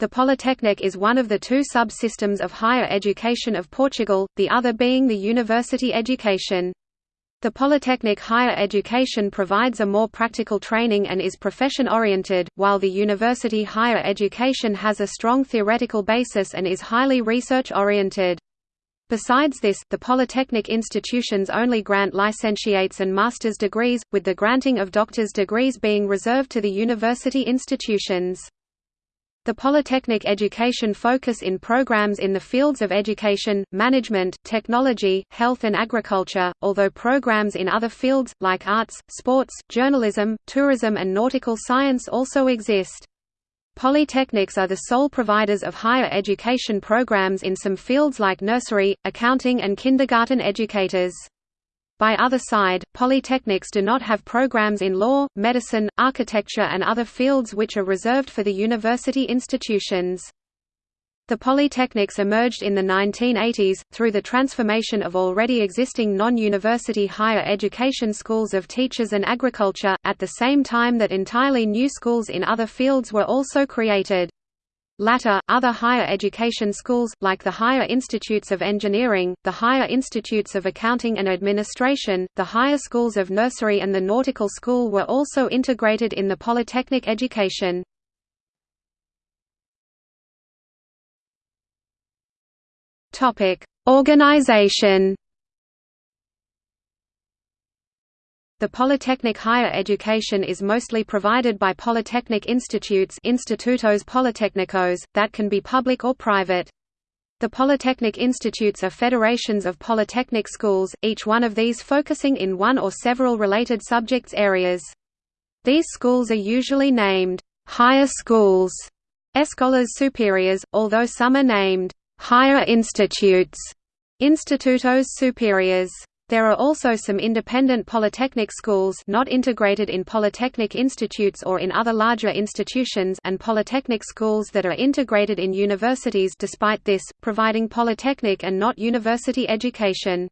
The Polytechnic is one of the two subsystems of higher education of Portugal, the other being the university education. The Polytechnic higher education provides a more practical training and is profession-oriented, while the university higher education has a strong theoretical basis and is highly research-oriented. Besides this, the Polytechnic institutions only grant licentiates and master's degrees, with the granting of doctor's degrees being reserved to the university institutions. The Polytechnic education focus in programs in the fields of education, management, technology, health and agriculture, although programs in other fields, like arts, sports, journalism, tourism and nautical science also exist. Polytechnics are the sole providers of higher education programs in some fields like nursery, accounting and kindergarten educators. By other side, polytechnics do not have programs in law, medicine, architecture and other fields which are reserved for the university institutions. The polytechnics emerged in the 1980s, through the transformation of already existing non-university higher education schools of teachers and agriculture, at the same time that entirely new schools in other fields were also created. Latter, other higher education schools, like the Higher Institutes of Engineering, the Higher Institutes of Accounting and Administration, the Higher Schools of Nursery and the Nautical School were also integrated in the polytechnic education. Organization The polytechnic higher education is mostly provided by polytechnic institutes institutos politécnicos, that can be public or private. The polytechnic institutes are federations of polytechnic schools, each one of these focusing in one or several related subjects areas. These schools are usually named, "'higher schools' escolas superiores, although some are named, "'higher institutes' institutos superiores. There are also some independent polytechnic schools not integrated in polytechnic institutes or in other larger institutions and polytechnic schools that are integrated in universities despite this, providing polytechnic and not university education.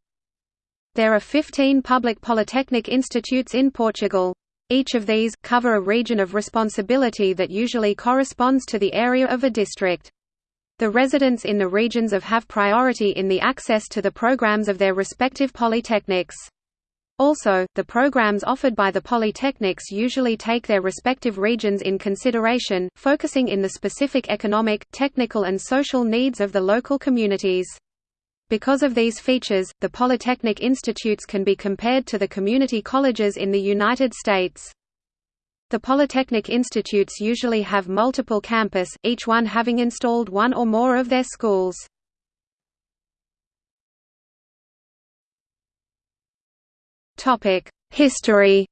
There are 15 public polytechnic institutes in Portugal. Each of these, cover a region of responsibility that usually corresponds to the area of a district. The residents in the regions of have priority in the access to the programs of their respective polytechnics. Also, the programs offered by the polytechnics usually take their respective regions in consideration, focusing in the specific economic, technical and social needs of the local communities. Because of these features, the polytechnic institutes can be compared to the community colleges in the United States. The Polytechnic institutes usually have multiple campus, each one having installed one or more of their schools. History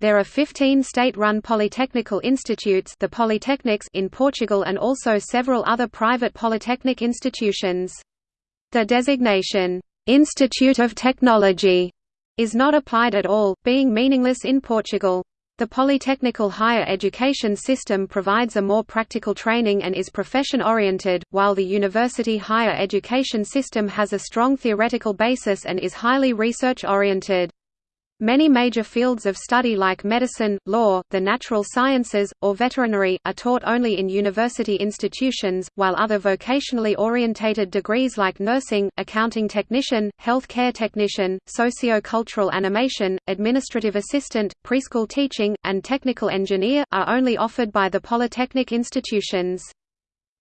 There are 15 state-run polytechnical institutes the polytechnics in Portugal and also several other private polytechnic institutions. The designation, "'Institute of Technology' is not applied at all, being meaningless in Portugal. The polytechnical higher education system provides a more practical training and is profession-oriented, while the university higher education system has a strong theoretical basis and is highly research-oriented. Many major fields of study like medicine, law, the natural sciences, or veterinary, are taught only in university institutions, while other vocationally orientated degrees like nursing, accounting technician, health care technician, socio-cultural animation, administrative assistant, preschool teaching, and technical engineer, are only offered by the polytechnic institutions.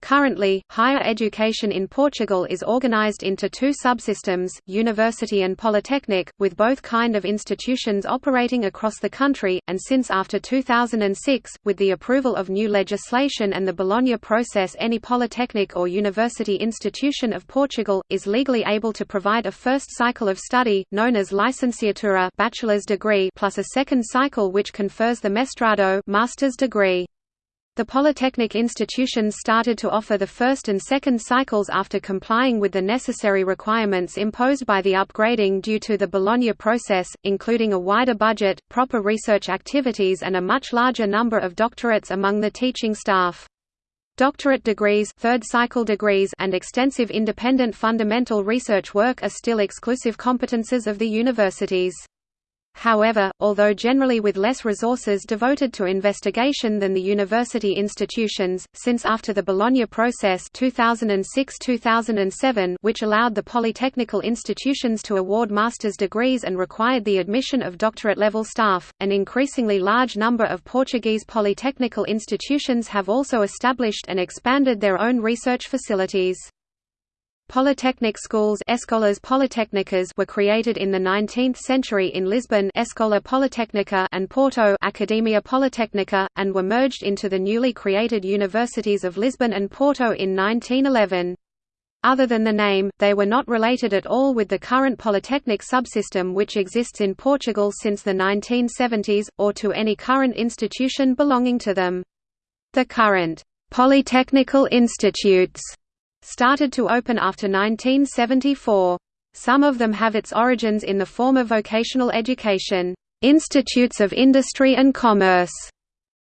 Currently, higher education in Portugal is organized into two subsystems, university and polytechnic, with both kind of institutions operating across the country, and since after 2006, with the approval of new legislation and the Bologna process any polytechnic or university institution of Portugal, is legally able to provide a first cycle of study, known as licenciatura bachelor's degree plus a second cycle which confers the mestrado master's degree. The polytechnic institutions started to offer the first and second cycles after complying with the necessary requirements imposed by the upgrading due to the Bologna process, including a wider budget, proper research activities and a much larger number of doctorates among the teaching staff. Doctorate degrees, third cycle degrees and extensive independent fundamental research work are still exclusive competences of the universities. However, although generally with less resources devoted to investigation than the university institutions, since after the Bologna process 2006-2007 which allowed the polytechnical institutions to award master's degrees and required the admission of doctorate-level staff, an increasingly large number of Portuguese polytechnical institutions have also established and expanded their own research facilities. Polytechnic schools Escolas Politécnicas were created in the 19th century in Lisbon Escola Politécnica and Porto Academia Politécnica, and were merged into the newly created universities of Lisbon and Porto in 1911. Other than the name, they were not related at all with the current polytechnic subsystem which exists in Portugal since the 1970s, or to any current institution belonging to them. The current polytechnical institutes started to open after 1974. Some of them have its origins in the former vocational education, institutes of industry and commerce,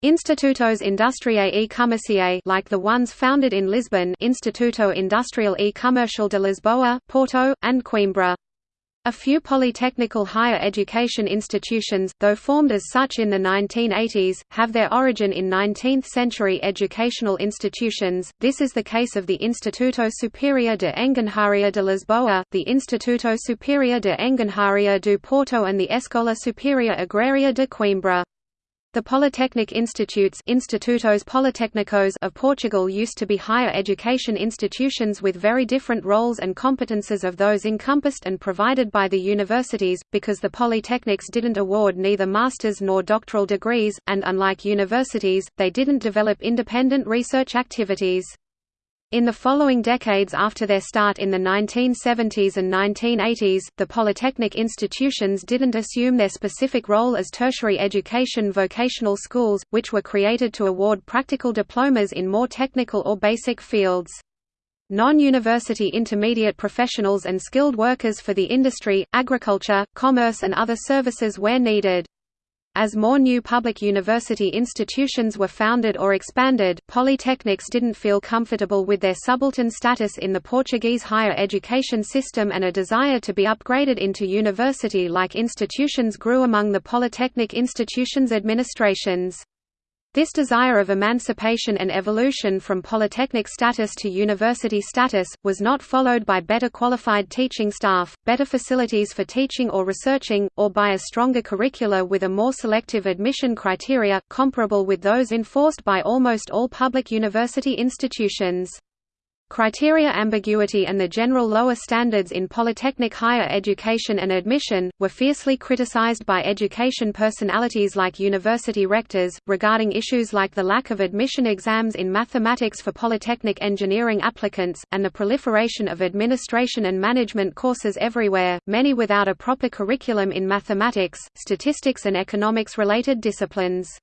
Institutos Industriae e Comerciae like the ones founded in Lisbon Instituto Industrial e Comercial de Lisboa, Porto, and Coimbra. A few polytechnical higher education institutions, though formed as such in the 1980s, have their origin in 19th-century educational institutions. This is the case of the Instituto Superior de Engenharia de Lisboa, the Instituto Superior de Engenharia do Porto and the Escola Superior Agraria de Coimbra. The Polytechnic Institutes Institutos Politécnicos of Portugal used to be higher education institutions with very different roles and competences of those encompassed and provided by the universities, because the polytechnics didn't award neither master's nor doctoral degrees, and unlike universities, they didn't develop independent research activities. In the following decades after their start in the 1970s and 1980s, the polytechnic institutions didn't assume their specific role as tertiary education vocational schools, which were created to award practical diplomas in more technical or basic fields. Non-university intermediate professionals and skilled workers for the industry, agriculture, commerce and other services where needed. As more new public university institutions were founded or expanded, polytechnics didn't feel comfortable with their subaltern status in the Portuguese higher education system and a desire to be upgraded into university-like institutions grew among the polytechnic institutions' administrations. This desire of emancipation and evolution from polytechnic status to university status, was not followed by better qualified teaching staff, better facilities for teaching or researching, or by a stronger curricula with a more selective admission criteria, comparable with those enforced by almost all public university institutions. Criteria ambiguity and the general lower standards in polytechnic higher education and admission, were fiercely criticized by education personalities like university rectors, regarding issues like the lack of admission exams in mathematics for polytechnic engineering applicants, and the proliferation of administration and management courses everywhere, many without a proper curriculum in mathematics, statistics and economics-related disciplines.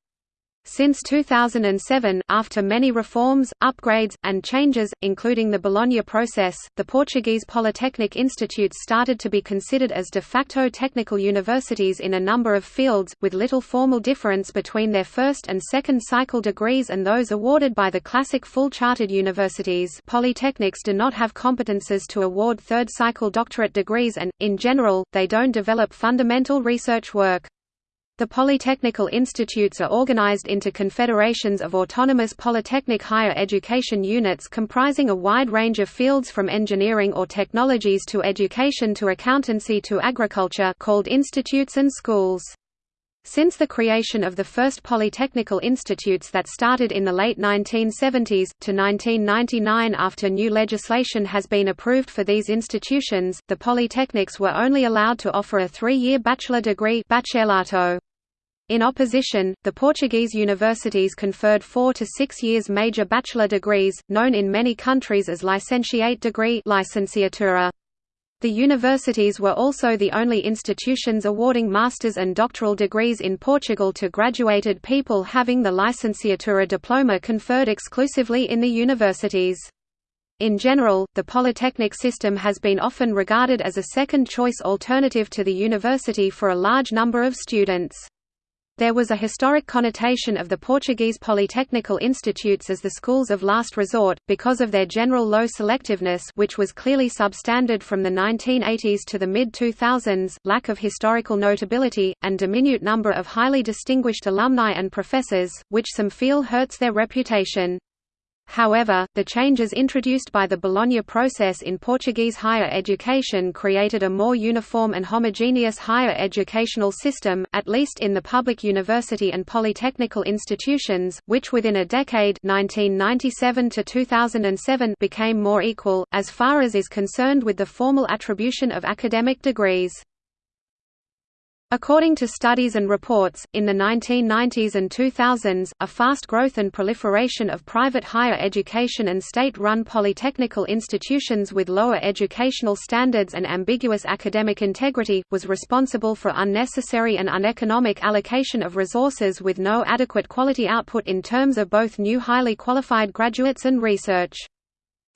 Since 2007, after many reforms, upgrades, and changes, including the Bologna process, the Portuguese Polytechnic Institutes started to be considered as de facto technical universities in a number of fields, with little formal difference between their first and second cycle degrees and those awarded by the classic full-chartered universities polytechnics do not have competences to award third cycle doctorate degrees and, in general, they don't develop fundamental research work. The polytechnical institutes are organized into confederations of autonomous polytechnic higher education units comprising a wide range of fields from engineering or technologies to education to accountancy to agriculture called institutes and schools. Since the creation of the first polytechnical institutes that started in the late 1970s, to 1999 after new legislation has been approved for these institutions, the polytechnics were only allowed to offer a three-year bachelor degree bacharelato. In opposition, the Portuguese universities conferred four to six years major bachelor degrees, known in many countries as licentiate degree licenciatura. The universities were also the only institutions awarding master's and doctoral degrees in Portugal to graduated people having the licenciatura diploma conferred exclusively in the universities. In general, the polytechnic system has been often regarded as a second-choice alternative to the university for a large number of students. There was a historic connotation of the Portuguese polytechnical institutes as the schools of last resort, because of their general low selectiveness which was clearly substandard from the 1980s to the mid-2000s, lack of historical notability, and diminute number of highly distinguished alumni and professors, which some feel hurts their reputation. However, the changes introduced by the Bologna process in Portuguese higher education created a more uniform and homogeneous higher educational system, at least in the public university and polytechnical institutions, which within a decade 1997 to 2007 became more equal, as far as is concerned with the formal attribution of academic degrees. According to studies and reports, in the 1990s and 2000s, a fast growth and proliferation of private higher education and state-run polytechnical institutions with lower educational standards and ambiguous academic integrity, was responsible for unnecessary and uneconomic allocation of resources with no adequate quality output in terms of both new highly qualified graduates and research.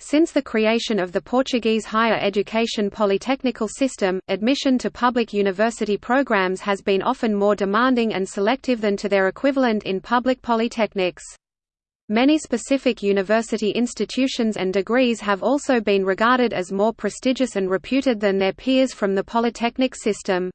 Since the creation of the Portuguese higher education polytechnical system, admission to public university programs has been often more demanding and selective than to their equivalent in public polytechnics. Many specific university institutions and degrees have also been regarded as more prestigious and reputed than their peers from the polytechnic system.